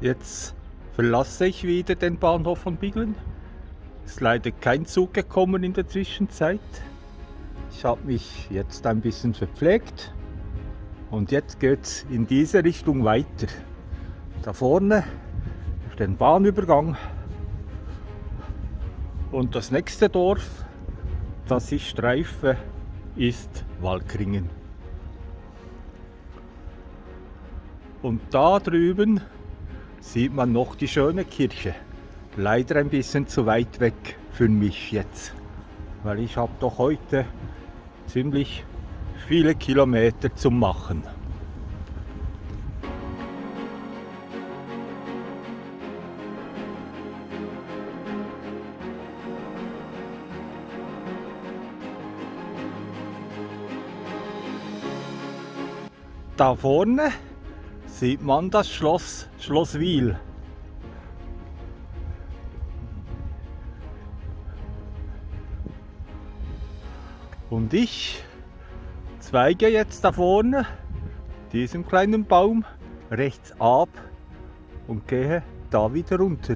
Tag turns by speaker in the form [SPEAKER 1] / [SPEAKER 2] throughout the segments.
[SPEAKER 1] Jetzt verlasse ich wieder den Bahnhof von Biglen. Es ist leider kein Zug gekommen in der Zwischenzeit. Ich habe mich jetzt ein bisschen verpflegt und jetzt geht es in diese Richtung weiter. Da vorne auf den Bahnübergang und das nächste Dorf, das ich streife, ist Walkringen. Und da drüben sieht man noch die schöne Kirche. Leider ein bisschen zu weit weg für mich jetzt, weil ich habe doch heute ziemlich viele Kilometer zu machen. Da vorne sieht man das Schloss Schloss Wiel. Und ich zweige jetzt da vorne diesen kleinen Baum rechts ab und gehe da wieder runter.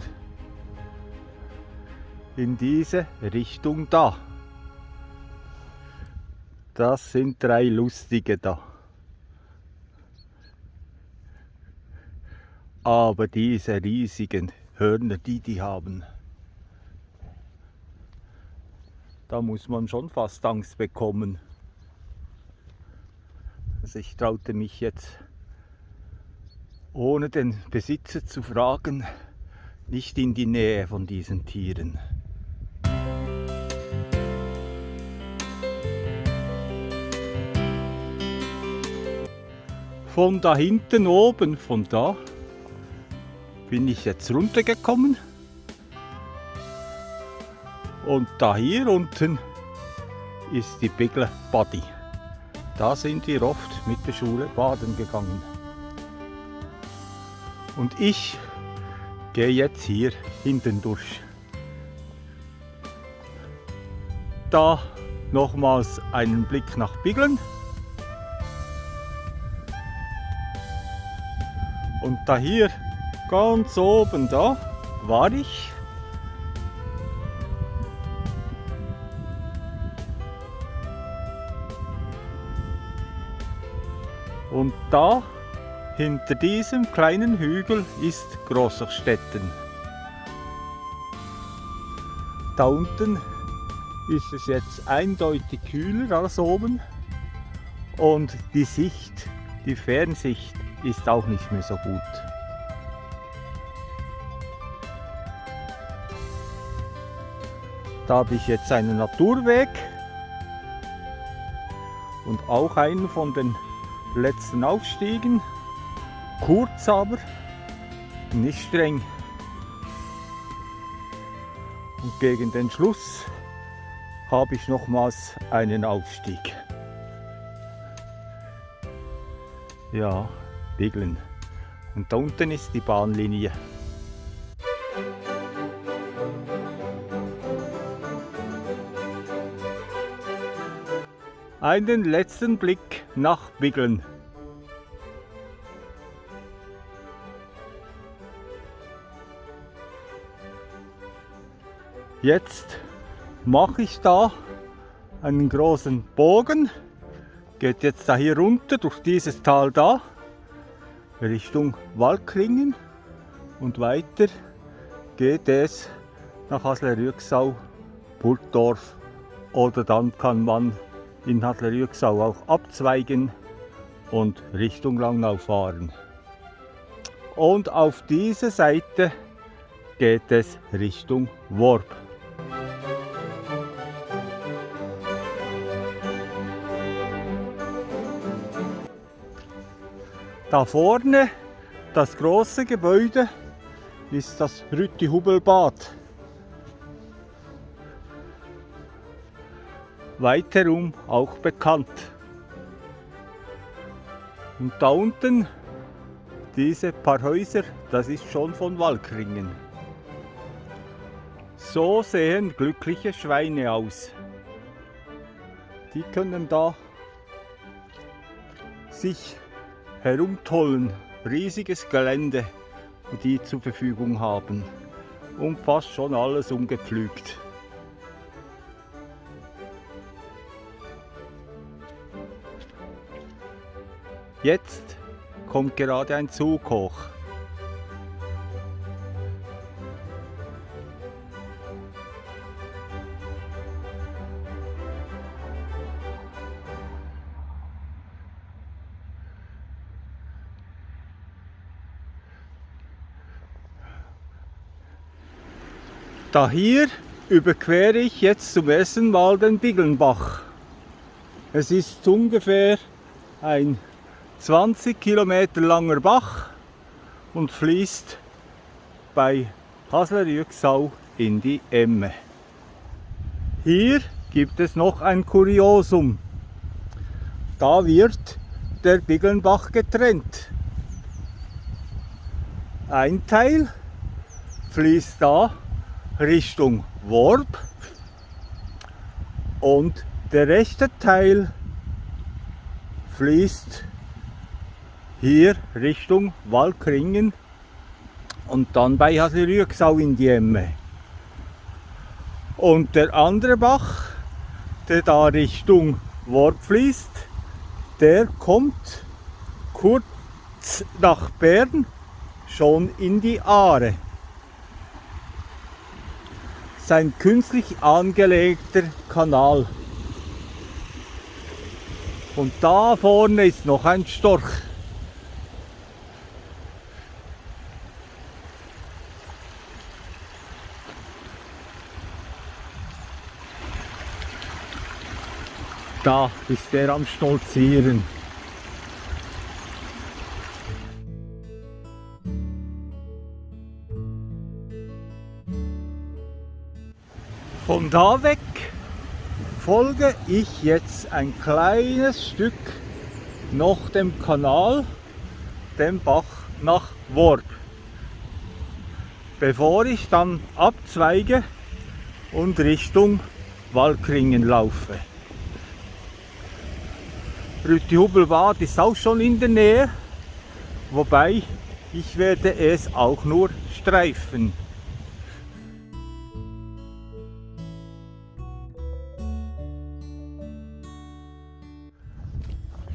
[SPEAKER 1] In diese Richtung da. Das sind drei lustige da. Aber diese riesigen Hörner, die die haben, da muss man schon fast Angst bekommen. Also ich traute mich jetzt, ohne den Besitzer zu fragen, nicht in die Nähe von diesen Tieren. Von da hinten oben, von da, bin ich jetzt runtergekommen. Und da hier unten ist die Bigler Body. Da sind wir oft mit der Schule baden gegangen. Und ich gehe jetzt hier hinten durch. Da nochmals einen Blick nach Biglen. Und da hier Ganz oben da war ich. Und da hinter diesem kleinen Hügel ist Großachstetten. Da unten ist es jetzt eindeutig kühler als oben und die Sicht, die Fernsicht ist auch nicht mehr so gut. Da habe ich jetzt einen Naturweg und auch einen von den letzten Aufstiegen. Kurz aber, nicht streng. Und gegen den Schluss habe ich nochmals einen Aufstieg. Ja, Biglen. Und da unten ist die Bahnlinie. Einen letzten Blick nach Biggeln. Jetzt mache ich da einen großen Bogen, geht jetzt da hier runter durch dieses Tal da, Richtung Waldklingen und weiter geht es nach Hasle-Rüegsau, Burgdorf oder dann kann man in Hadler-Rüegsau auch abzweigen und Richtung Langnau fahren. Und auf diese Seite geht es Richtung Worb. Da vorne, das große Gebäude, ist das Rütti-Hubelbad. Weiterum auch bekannt. Und da unten, diese paar Häuser, das ist schon von Walkringen. So sehen glückliche Schweine aus. Die können da sich herumtollen. Riesiges Gelände die zur Verfügung haben. Und fast schon alles umgepflügt. Jetzt kommt gerade ein Zug hoch. Da hier überquere ich jetzt zum ersten Mal den Biggelnbach. Es ist ungefähr ein 20 Kilometer langer Bach und fließt bei Haslerüegsau in die Emme. Hier gibt es noch ein Kuriosum. Da wird der Biggelnbach getrennt. Ein Teil fließt da Richtung Worb und der rechte Teil fließt hier Richtung Waldkringen und dann bei Haselrüegsau in die Emme. Und der andere Bach, der da Richtung Worb fließt, der kommt kurz nach Bern schon in die Aare ein künstlich angelegter Kanal. Und da vorne ist noch ein Storch. Da ist er am Stolzieren. Von da weg folge ich jetzt ein kleines Stück noch dem Kanal, dem Bach nach Worb, bevor ich dann abzweige und Richtung Waldkringen laufe. Rüttihubelbad ist auch schon in der Nähe, wobei ich werde es auch nur streifen.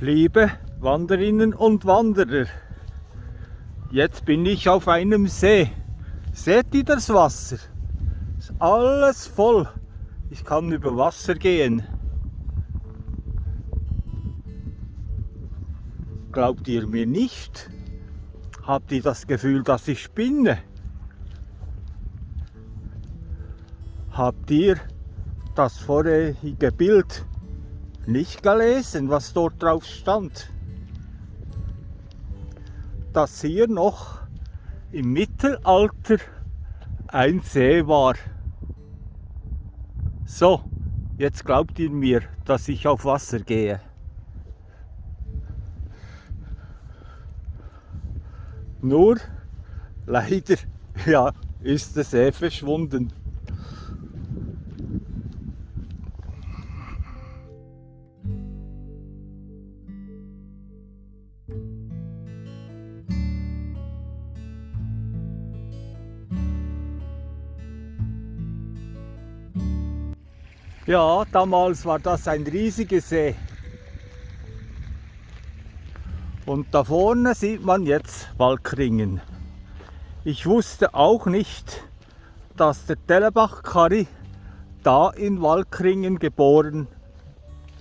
[SPEAKER 1] Liebe Wanderinnen und Wanderer, jetzt bin ich auf einem See. Seht ihr das Wasser? Ist alles voll. Ich kann über Wasser gehen. Glaubt ihr mir nicht? Habt ihr das Gefühl, dass ich spinne? Habt ihr das vorherige Bild nicht gelesen, was dort drauf stand. Dass hier noch im Mittelalter ein See war. So, jetzt glaubt ihr mir, dass ich auf Wasser gehe. Nur leider ja, ist der See verschwunden. Ja, damals war das ein riesiger See. Und da vorne sieht man jetzt Waldkringen. Ich wusste auch nicht, dass der Tellebach-Kari da in Waldkringen geboren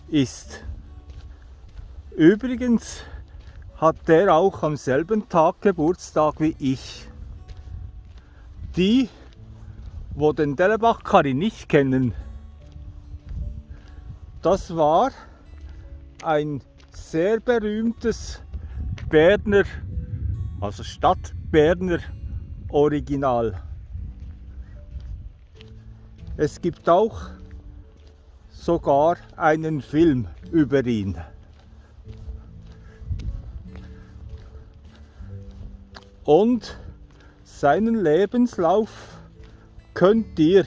[SPEAKER 1] ist. Übrigens hat der auch am selben Tag Geburtstag wie ich. Die, wo den Tellebach-Kari nicht kennen, das war ein sehr berühmtes Berner, also Stadtberner Original. Es gibt auch sogar einen Film über ihn. Und seinen Lebenslauf könnt ihr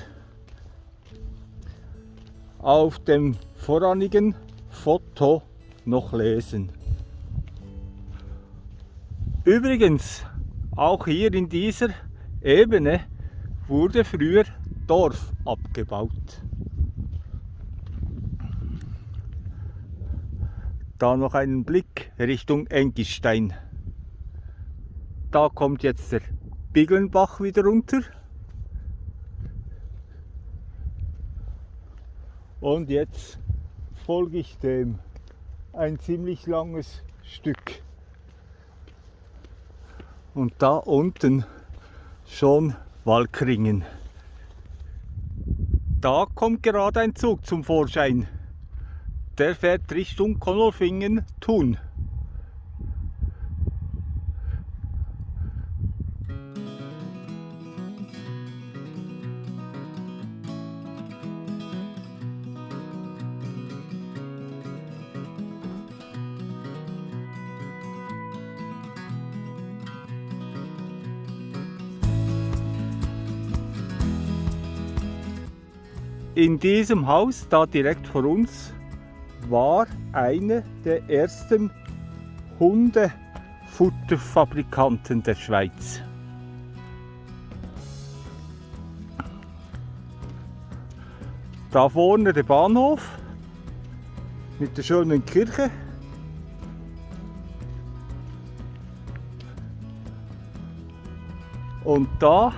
[SPEAKER 1] auf dem vorrangigen Foto noch lesen. Übrigens, auch hier in dieser Ebene wurde früher Dorf abgebaut. Da noch einen Blick Richtung Engistein. Da kommt jetzt der Biglenbach wieder runter. Und jetzt folge ich dem ein ziemlich langes Stück. Und da unten schon Walkringen. Da kommt gerade ein Zug zum Vorschein. Der fährt Richtung Konolfingen-Thun. In diesem Haus, da direkt vor uns, war eine der ersten Hundefutterfabrikanten der Schweiz. Da vorne der Bahnhof mit der schönen Kirche. Und da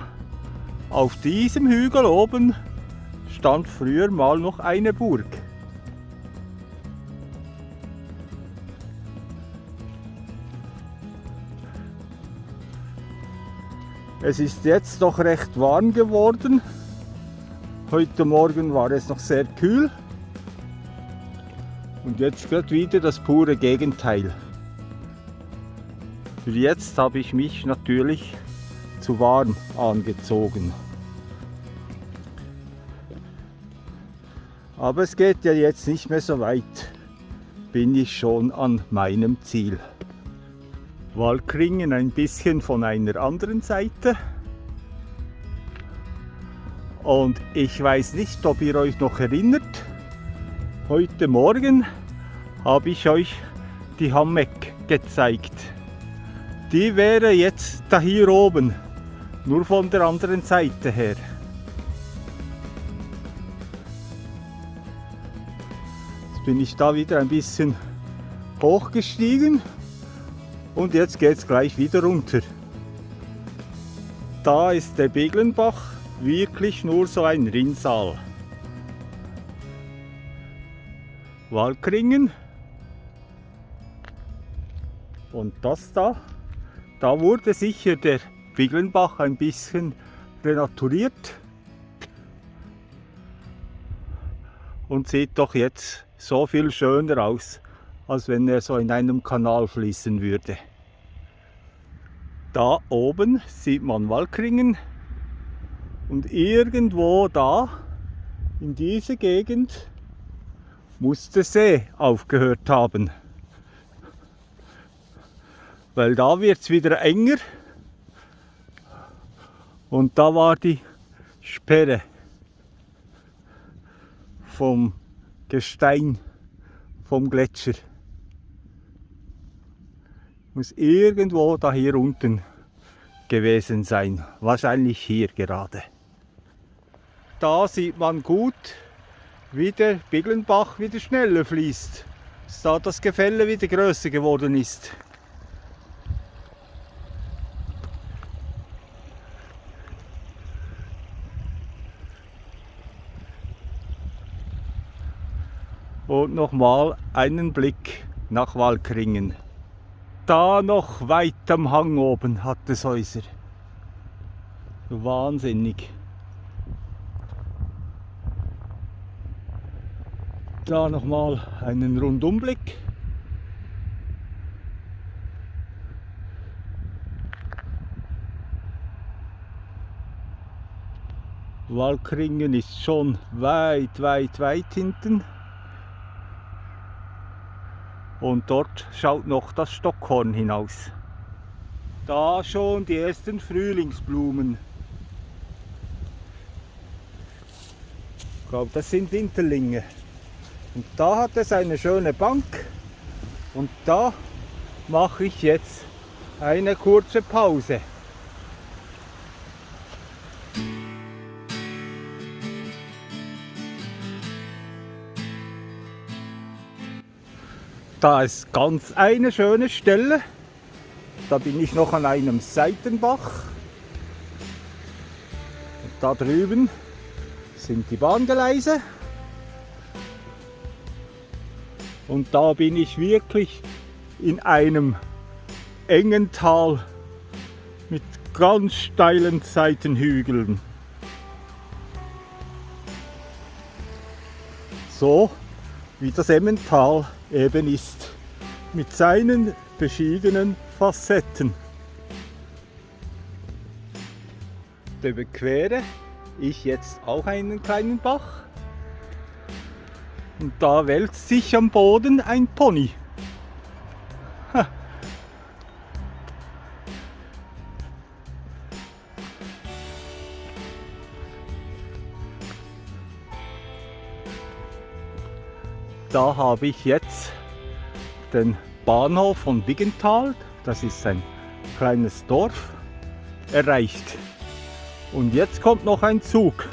[SPEAKER 1] auf diesem Hügel oben stand früher mal noch eine Burg. Es ist jetzt doch recht warm geworden. Heute Morgen war es noch sehr kühl. Und jetzt wird wieder das pure Gegenteil. Für jetzt habe ich mich natürlich zu warm angezogen. Aber es geht ja jetzt nicht mehr so weit, bin ich schon an meinem Ziel. Walkringen ein bisschen von einer anderen Seite. Und ich weiß nicht, ob ihr euch noch erinnert, heute Morgen habe ich euch die Hammeck gezeigt. Die wäre jetzt da hier oben, nur von der anderen Seite her. Bin ich da wieder ein bisschen hochgestiegen und jetzt geht es gleich wieder runter. Da ist der Beglenbach wirklich nur so ein Rinnsal. Walkringen und das da, da wurde sicher der Biglenbach ein bisschen renaturiert und sieht doch jetzt so viel schöner aus, als wenn er so in einem Kanal fließen würde. Da oben sieht man Walkringen und irgendwo da in dieser Gegend muss der See aufgehört haben. Weil da wird es wieder enger und da war die Sperre vom Gestein vom Gletscher. Muss irgendwo da hier unten gewesen sein. Wahrscheinlich hier gerade. Da sieht man gut, wie der Biglenbach wieder schneller fließt. Da das Gefälle wieder größer geworden ist. Und nochmal einen Blick nach Walkringen. Da noch weit am Hang oben hat es Häuser. Wahnsinnig. Da nochmal einen Rundumblick. Walkringen ist schon weit, weit, weit hinten. Und dort schaut noch das Stockhorn hinaus. Da schon die ersten Frühlingsblumen. Ich glaube, das sind Winterlinge. Und da hat es eine schöne Bank. Und da mache ich jetzt eine kurze Pause. Da ist ganz eine schöne Stelle. Da bin ich noch an einem Seitenbach. Und da drüben sind die Bahngeleise. Und da bin ich wirklich in einem engen Tal mit ganz steilen Seitenhügeln. So wie das Emmental eben ist, mit seinen verschiedenen Facetten. Da überquere ich jetzt auch einen kleinen Bach und da wälzt sich am Boden ein Pony. Da habe ich jetzt den Bahnhof von Biggenthal, das ist ein kleines Dorf, erreicht. Und jetzt kommt noch ein Zug.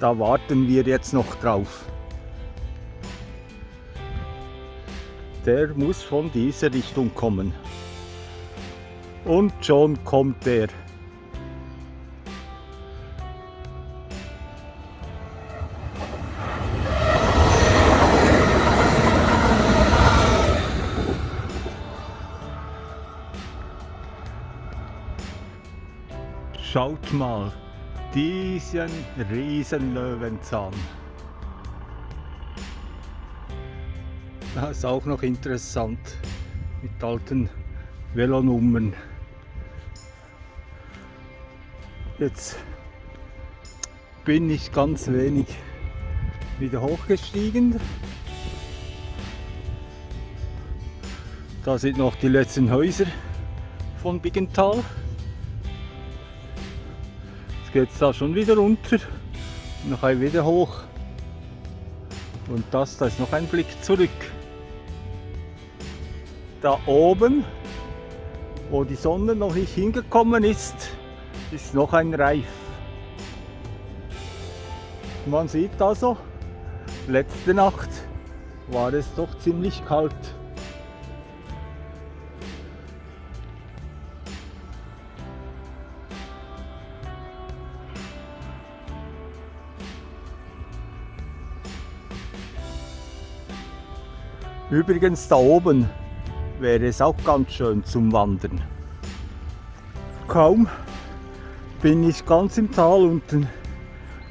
[SPEAKER 1] Da warten wir jetzt noch drauf. der muss von dieser Richtung kommen. Und schon kommt er. Schaut mal, diesen riesen Löwenzahn. Das ist auch noch interessant mit alten Velonummern. Jetzt bin ich ganz wenig wieder hochgestiegen. Da sind noch die letzten Häuser von Biggenthal. Jetzt geht es da schon wieder runter, noch ein wieder hoch. Und das, da ist noch ein Blick zurück da oben, wo die Sonne noch nicht hingekommen ist, ist noch ein Reif. Man sieht also, letzte Nacht war es doch ziemlich kalt. Übrigens da oben wäre es auch ganz schön zum Wandern. Kaum bin ich ganz im Tal unten,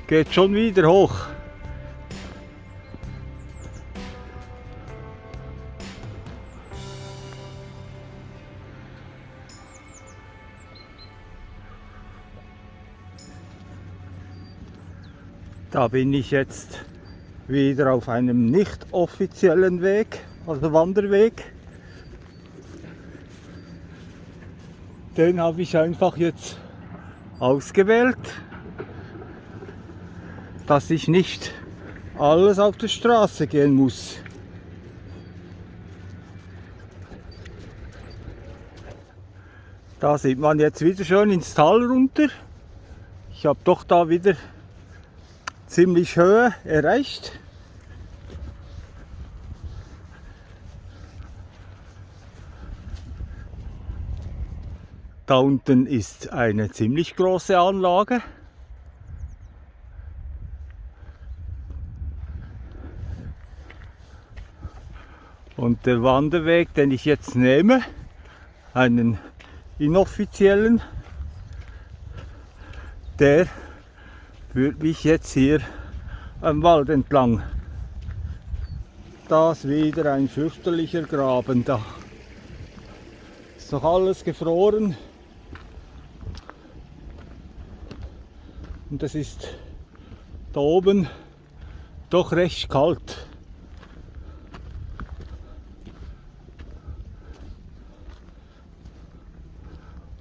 [SPEAKER 1] geht schon wieder hoch. Da bin ich jetzt wieder auf einem nicht offiziellen Weg, also Wanderweg. Den habe ich einfach jetzt ausgewählt, dass ich nicht alles auf der Straße gehen muss. Da sieht man jetzt wieder schön ins Tal runter. Ich habe doch da wieder ziemlich Höhe erreicht. Da unten ist eine ziemlich große Anlage. Und der Wanderweg, den ich jetzt nehme, einen inoffiziellen, der führt mich jetzt hier am Wald entlang. Das wieder ein fürchterlicher Graben da. Ist noch alles gefroren. Und es ist da oben doch recht kalt.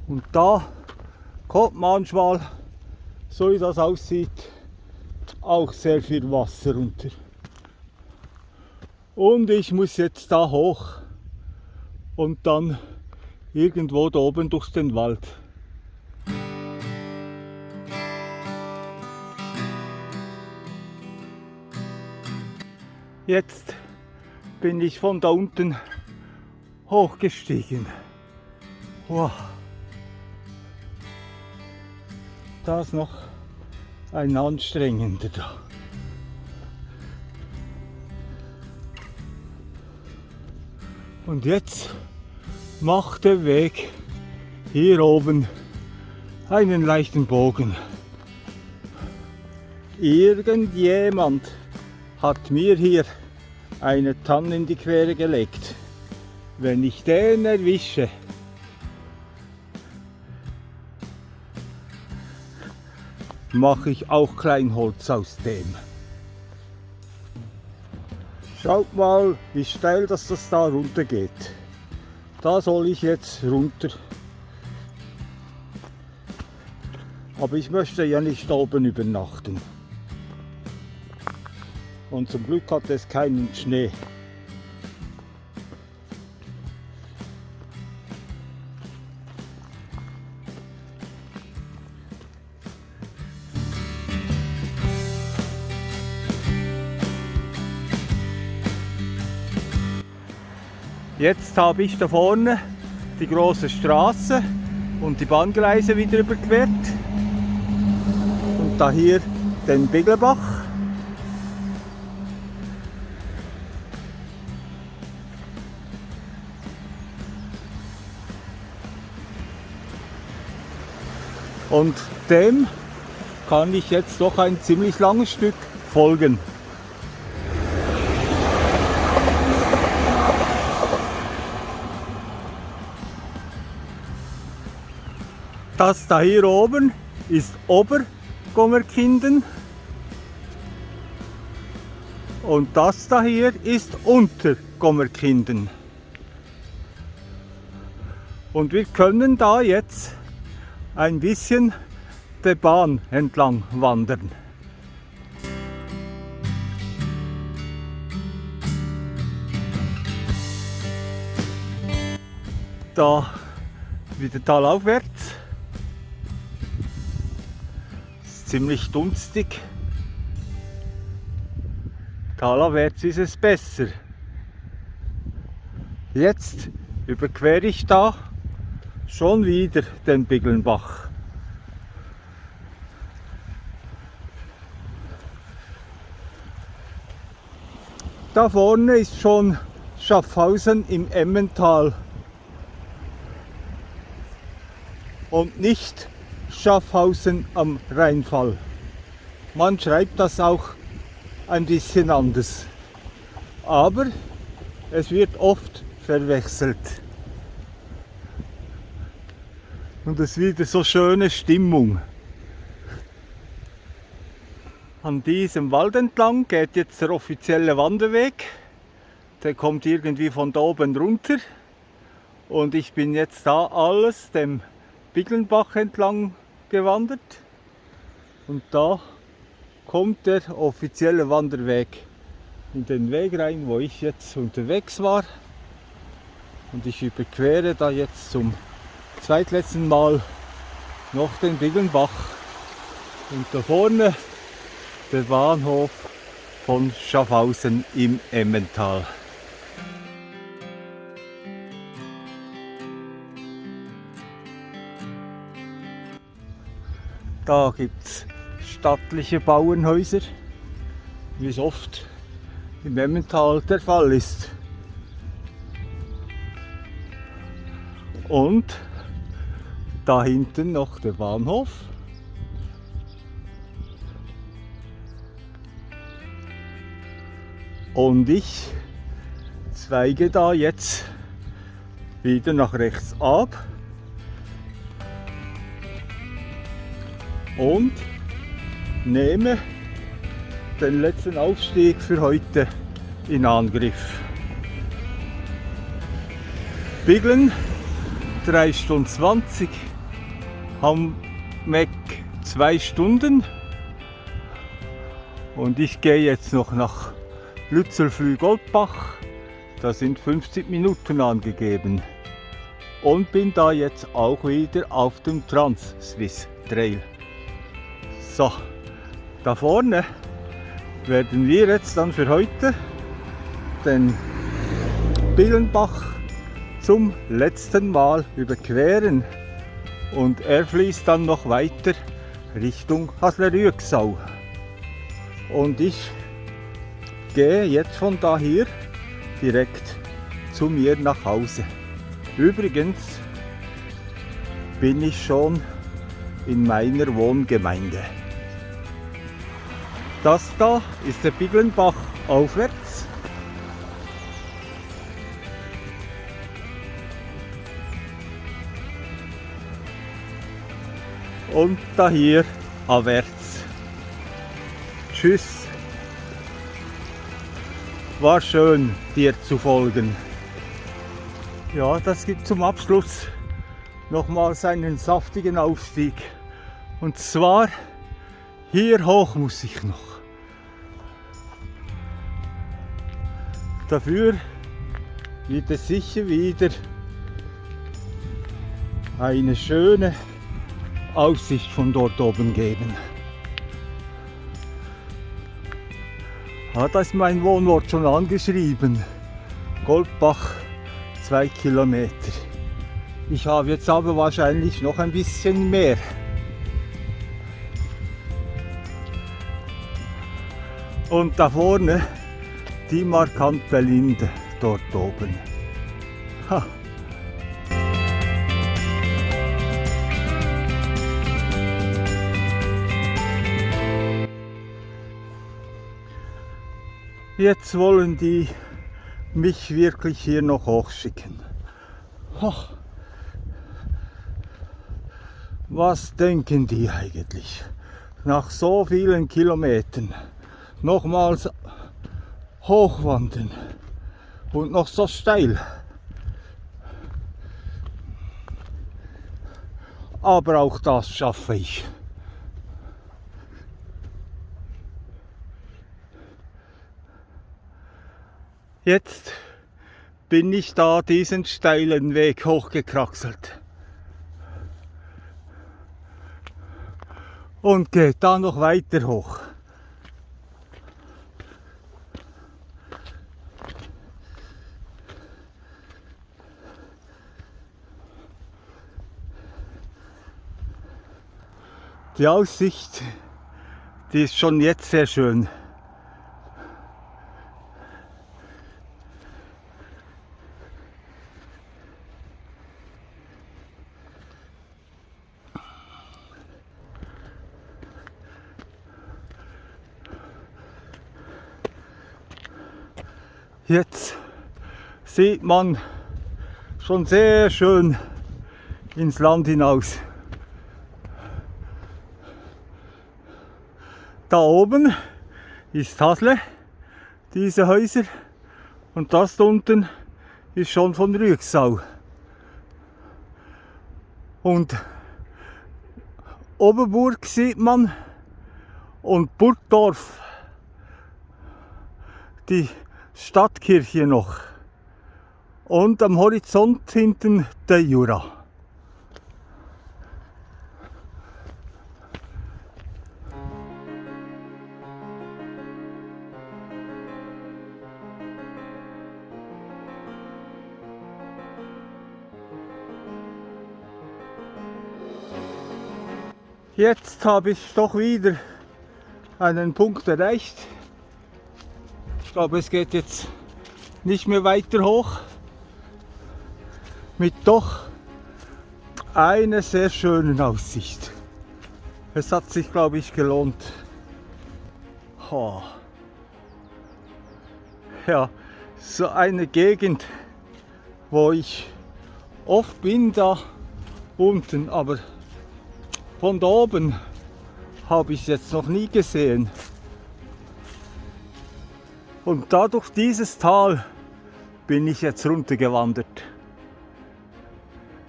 [SPEAKER 1] Und da kommt manchmal, so wie das aussieht, auch sehr viel Wasser runter. Und ich muss jetzt da hoch und dann irgendwo da oben durch den Wald. Jetzt bin ich von da unten hochgestiegen. Wow. Da ist noch ein anstrengender da. Und jetzt macht der Weg hier oben einen leichten Bogen. Irgendjemand hat mir hier eine Tanne in die Quere gelegt. Wenn ich den erwische, mache ich auch Kleinholz aus dem. Schaut mal, wie steil dass das da runter geht. Da soll ich jetzt runter. Aber ich möchte ja nicht oben übernachten. Und zum Glück hat es keinen Schnee. Jetzt habe ich da vorne die große Straße und die Bahngleise wieder überquert. Und da hier den Bigelbach. Und dem kann ich jetzt doch ein ziemlich langes Stück folgen. Das da hier oben ist Obergommerkinden und das da hier ist Untergommerkinden. Und wir können da jetzt ein bisschen der Bahn entlang wandern. Da wieder talaufwärts ziemlich dunstig. Talerwärts ist es besser. Jetzt überquere ich da schon wieder den Biggelnbach. Da vorne ist schon Schaffhausen im Emmental und nicht Schaffhausen am Rheinfall. Man schreibt das auch ein bisschen anders. Aber es wird oft verwechselt. Und es wieder so schöne Stimmung. An diesem Wald entlang geht jetzt der offizielle Wanderweg. Der kommt irgendwie von da oben runter. Und ich bin jetzt da alles dem Biggelnbach entlang gewandert und da kommt der offizielle Wanderweg in den Weg rein, wo ich jetzt unterwegs war. Und ich überquere da jetzt zum zweitletzten Mal noch den Biggelnbach. Und da vorne der Bahnhof von Schaffhausen im Emmental. Da gibt es stattliche Bauernhäuser, wie es oft im Emmental der Fall ist. Und da hinten noch der Bahnhof. Und ich zweige da jetzt wieder nach rechts ab. und nehme den letzten Aufstieg für heute in Angriff. Biglen 3 Stunden 20, Hammeck 2 Stunden. Und ich gehe jetzt noch nach Lützelflüh-Goldbach, da sind 50 Minuten angegeben. Und bin da jetzt auch wieder auf dem Trans-Swiss Trail. So, da vorne werden wir jetzt dann für heute den Billenbach zum letzten Mal überqueren und er fließt dann noch weiter Richtung Haslerüegsau. Und ich gehe jetzt von da hier direkt zu mir nach Hause. Übrigens bin ich schon in meiner Wohngemeinde. Das da ist der Biglenbach aufwärts. Und da hier abwärts. Tschüss. War schön dir zu folgen. Ja, das gibt zum Abschluss nochmals einen saftigen Aufstieg. Und zwar hier hoch muss ich noch. Dafür wird es sicher wieder eine schöne Aussicht von dort oben geben. Ah, da ist mein Wohnort schon angeschrieben. Goldbach, zwei Kilometer. Ich habe jetzt aber wahrscheinlich noch ein bisschen mehr. Und da vorne die markante Linde dort oben. Ha. Jetzt wollen die mich wirklich hier noch hochschicken. Ha. Was denken die eigentlich? Nach so vielen Kilometern nochmals hochwandern und noch so steil. Aber auch das schaffe ich. Jetzt bin ich da diesen steilen Weg hochgekraxelt. Und geht da noch weiter hoch. Die Aussicht, die ist schon jetzt sehr schön. Jetzt sieht man schon sehr schön ins Land hinaus. Da oben ist Hasle, diese Häuser. Und das da unten ist schon von Rüegsau. Und Oberburg sieht man und Burgdorf, die Stadtkirche noch. Und am Horizont hinten der Jura. Jetzt habe ich doch wieder einen Punkt erreicht. Glaube, es geht jetzt nicht mehr weiter hoch. Mit doch einer sehr schönen Aussicht. Es hat sich, glaube ich, gelohnt. Oh. Ja, so eine Gegend, wo ich oft bin da unten, aber von da oben habe ich es jetzt noch nie gesehen. Und da durch dieses Tal bin ich jetzt runtergewandert.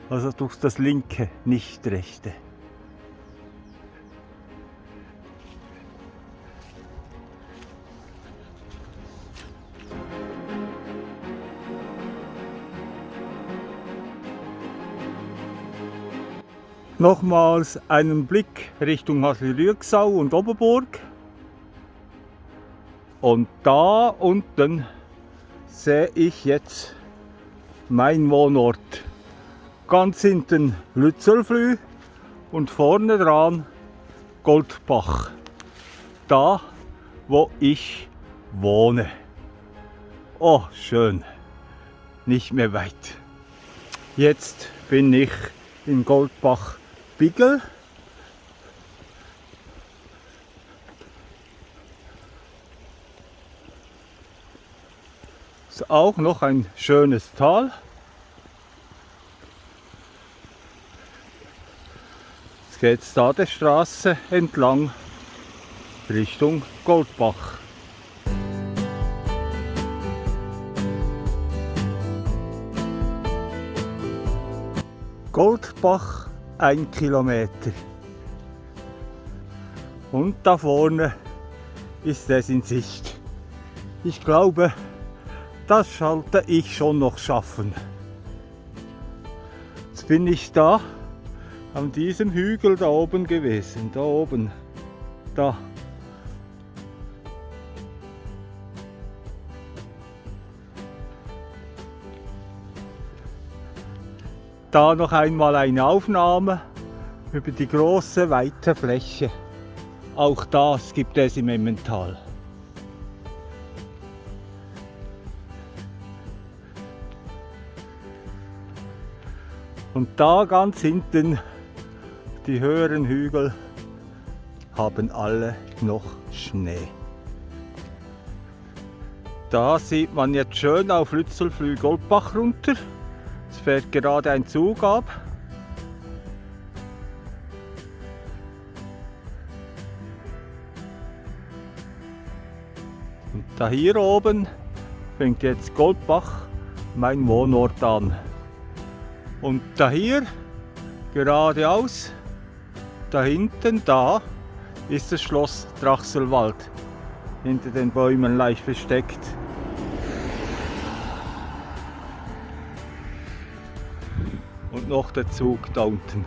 [SPEAKER 1] Also durch das linke, nicht rechte. Nochmals einen Blick Richtung Hasle-Rüegsau und Oberburg. Und da unten sehe ich jetzt mein Wohnort. Ganz hinten Lützelflü und vorne dran Goldbach. Da, wo ich wohne. Oh, schön. Nicht mehr weit. Jetzt bin ich in Ist auch noch ein schönes Tal. Jetzt geht es da der Straße entlang Richtung Goldbach. Goldbach ein Kilometer. Und da vorne ist es in Sicht. Ich glaube, das sollte ich schon noch schaffen. Jetzt bin ich da an diesem Hügel da oben gewesen, da oben, da. Da noch einmal eine Aufnahme über die große, weite Fläche. Auch das gibt es im Emmental. Und da ganz hinten, die höheren Hügel, haben alle noch Schnee. Da sieht man jetzt schön auf Lützelflüh Goldbach runter. Es fährt gerade ein Zug ab. Und da hier oben fängt jetzt Goldbach, mein Wohnort, an. Und da hier, geradeaus, da hinten, da, ist das Schloss Drachselwald. Hinter den Bäumen leicht versteckt. Und noch der Zug da unten.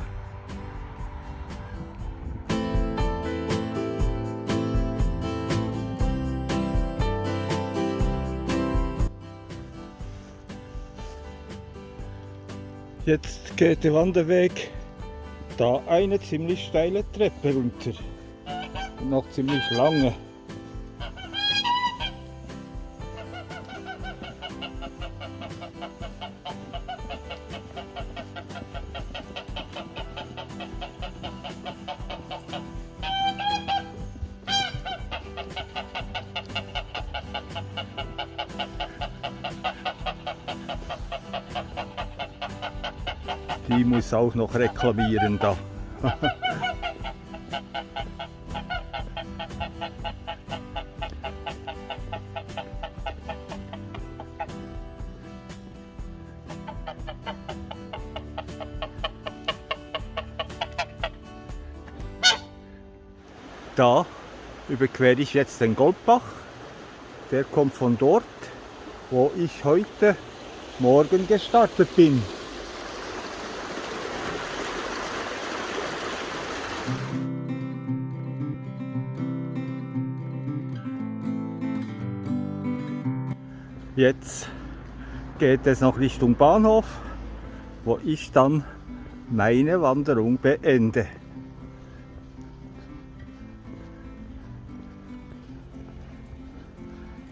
[SPEAKER 1] Jetzt geht der Wanderweg da eine ziemlich steile Treppe runter. Noch ziemlich lange. Die muss auch noch reklamieren da. Da überquere ich jetzt den Goldbach. Der kommt von dort, wo ich heute Morgen gestartet bin. Jetzt geht es noch Richtung Bahnhof, wo ich dann meine Wanderung beende.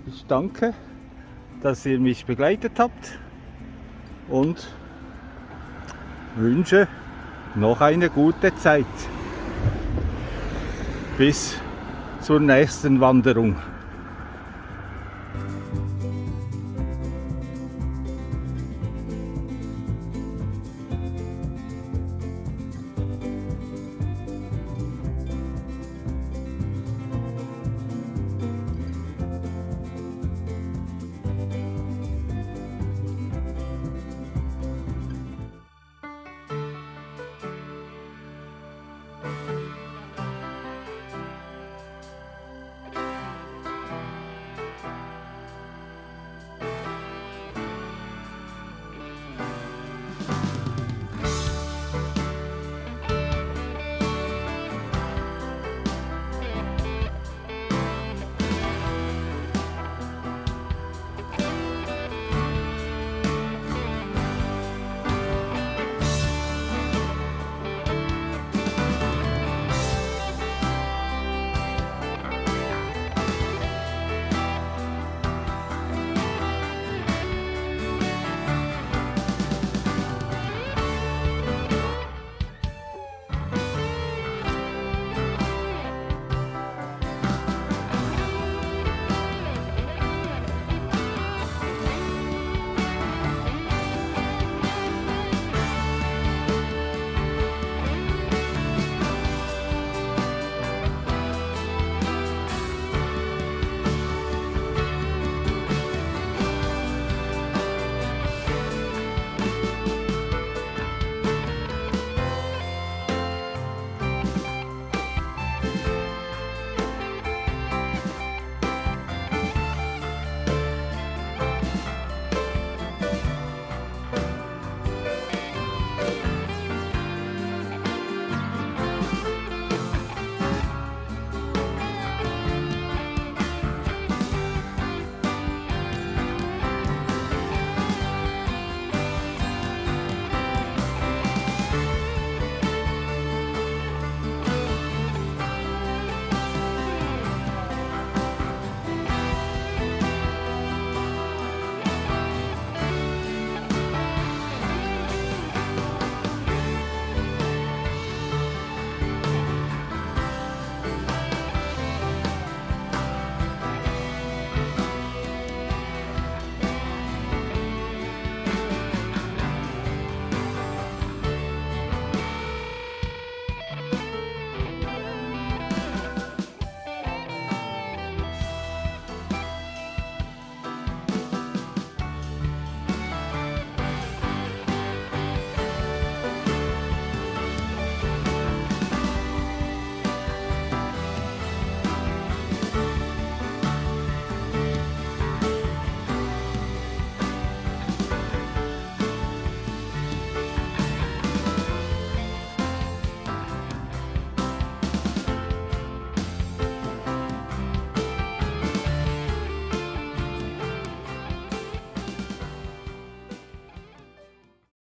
[SPEAKER 1] Ich danke, dass ihr mich begleitet habt und wünsche noch eine gute Zeit. Bis zur nächsten Wanderung.